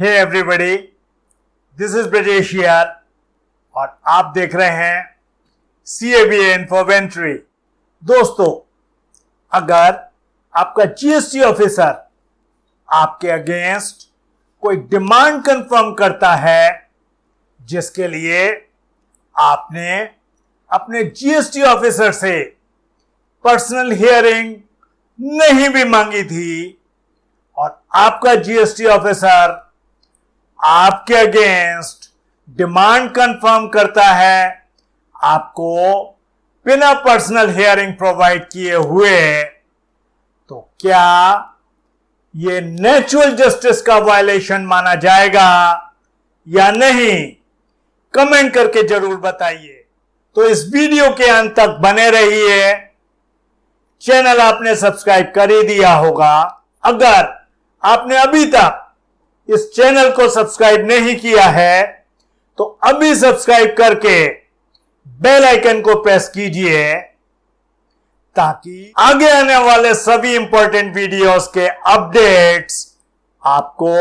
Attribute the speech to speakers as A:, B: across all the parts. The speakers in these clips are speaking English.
A: Hey everybody this is Brajesh यार और आप देख रहे हैं C A B N for दोस्तों, अगर आपका जीएसटी ऑफिसर आपके अगेंस्ट कोई डिमांड कंफर्म करता है, जिसके लिए आपने अपने जीएसटी ऑफिसर से पर्सनल हियरिंग नहीं भी मांगी थी, और आपका जीएसटी ऑफिसर आपके अगेंस्ट डिमांड कंफर्म करता है, आपको बिना पर्सनल हियरिंग प्रोवाइड किए हुए तो क्या ये नेचुरल जस्टिस का वायलेशन माना जाएगा या नहीं? कमेंट करके ज़रूर बताइए। तो इस वीडियो के अंत तक बने रहिए। चैनल आपने सब्सक्राइब कर ही दिया होगा। अगर आपने अभी तक इस चैनल को सब्सक्राइब नहीं किया है तो अभी सब्सक्राइब करके बेल आइकन को प्रेस कीजिए, ताकि आगे आने वाले सभी इंपॉर्टेंट वीडियोस के अपडेट्स आपको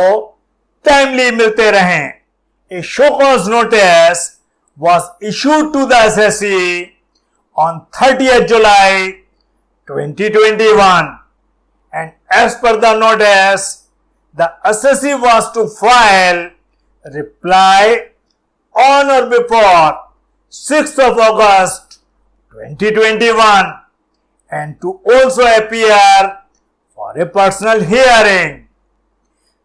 A: टाइमली मिलते रहें। A show cause notice was issued to the SSE on 30th July 2021 and as per the notice the assessee was to file reply on or before 6th of August 2021 and to also appear for a personal hearing.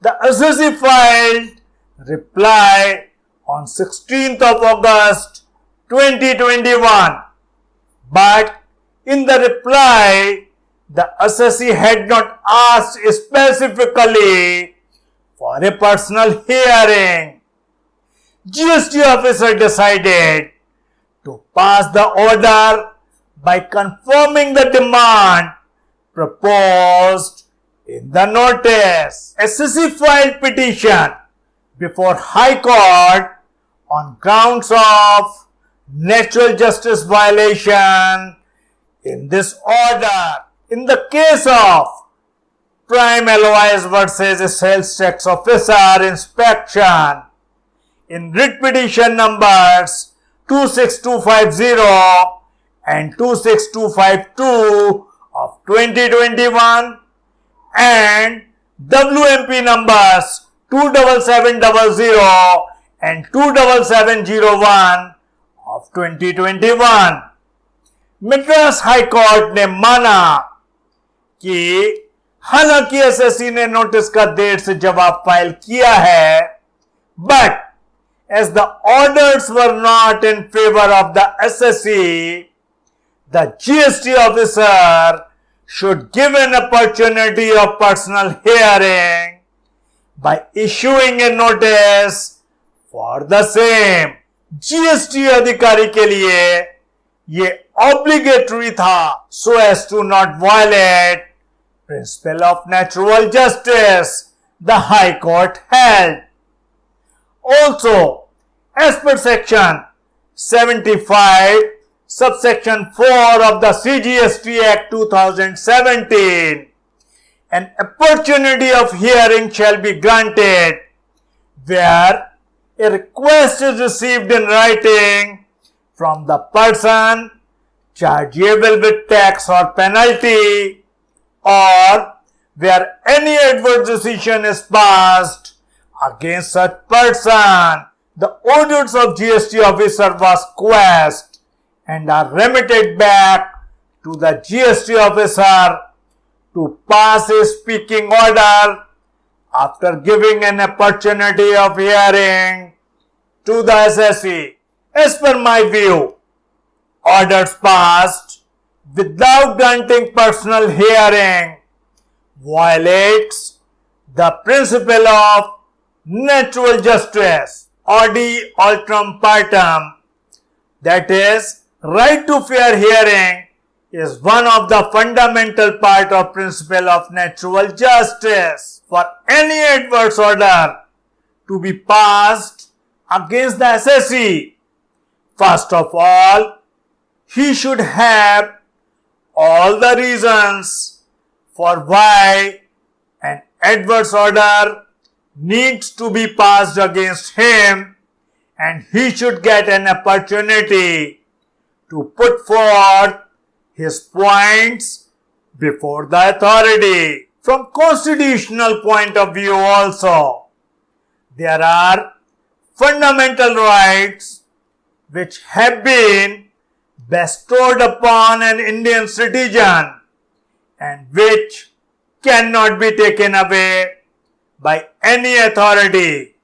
A: The assessee filed reply on 16th of August 2021 but in the reply the assessee had not asked specifically for a personal hearing. GST officer decided to pass the order by confirming the demand proposed in the notice. Assessee filed petition before High Court on grounds of natural justice violation in this order in the case of prime LOIs versus sales tax officer inspection in writ petition numbers 26250 and 26252 of 2021 and WMP numbers 27700 and 27701 of 2021. Madras High Court ne mana कि हालाँकि SSC ने notice का देर से जवाब file किया है but as the orders were not in favour of the assessee the GST officer should give an opportunity of personal hearing by issuing a notice for the same GST अधिकारी के लिए यह obligatory था so as to not violate principle of natural justice the High Court held. Also, as per section 75 subsection 4 of the CGST Act 2017, an opportunity of hearing shall be granted where a request is received in writing from the person chargeable with tax or penalty or where any adverse decision is passed against such person. The orders of GST officer was quashed and are remitted back to the GST officer to pass a speaking order after giving an opportunity of hearing to the assessee. As per my view, orders passed without granting personal hearing violates the principle of natural justice audi alteram partem that is right to fair hearing is one of the fundamental part of principle of natural justice for any adverse order to be passed against the assessee first of all he should have all the reasons for why an adverse order needs to be passed against him and he should get an opportunity to put forth his points before the authority. From constitutional point of view also, there are fundamental rights which have been bestowed upon an Indian citizen and which cannot be taken away by any authority.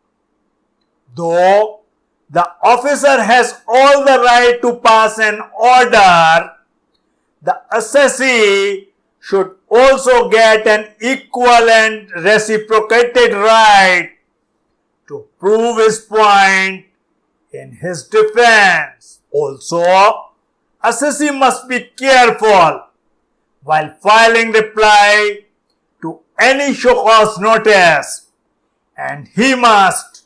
A: Though the officer has all the right to pass an order, the assessee should also get an equivalent reciprocated right to prove his point in his defense. Also, assessee must be careful while filing reply to any show cause notice. And he must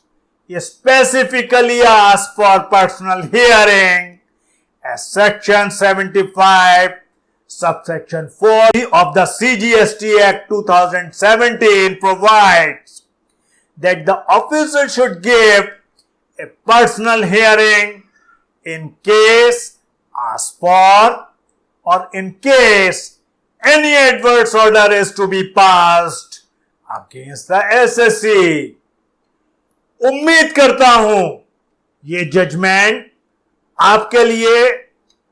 A: specifically ask for personal hearing as section 75 subsection 4 of the CGST Act 2017 provides that the officer should give a personal hearing in case asked for or in case any adverse order is to be passed against the SSC. उम्मीद करता हूँ ये judgement आपके लिए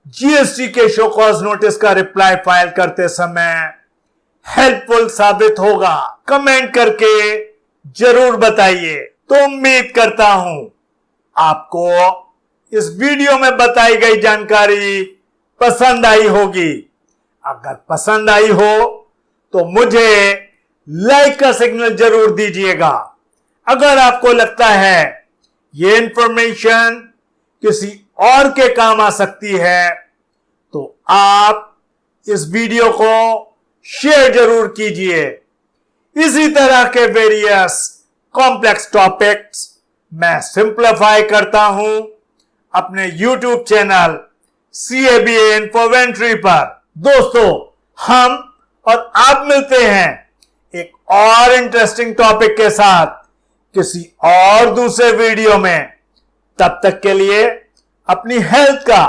A: GST के show cause notice का reply file करते समय हेल्पफुल साबित होगा कमेंट करके ज़रूर बताइए तो उम्मीद करता हूँ आपको इस वीडियो में बताई गई जानकारी पसंद आई होगी। अगर पसंद आई हो तो मुझे लाइक का सिग्नल ज़रूर दीजिएगा। अगर आपको लगता है ये इंफॉर्मेशन किसी और के काम आ सकती है तो आप इस वीडियो को शेयर ज़रूर कीजिए। इसी तरह के वेरियस कॉम्प्लेक्स टॉपिक्स मैं सिंप्लीफाई करता हूँ। अपने YouTube channel C A B Infoventory पर। दोस्तों, हम और आप मिलते हैं एक और इंटरेस्टिंग टॉपिक के साथ किसी और दूसरे वीडियो में। तब तक के लिए अपनी हेल्थ का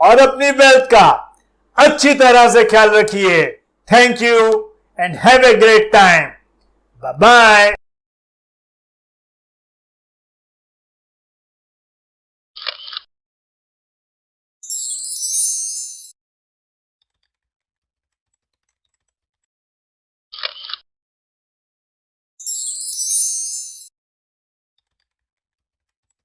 A: और अपनी वेल्थ का अच्छी तरह से ख्याल रखिए। Thank you and have a great time bye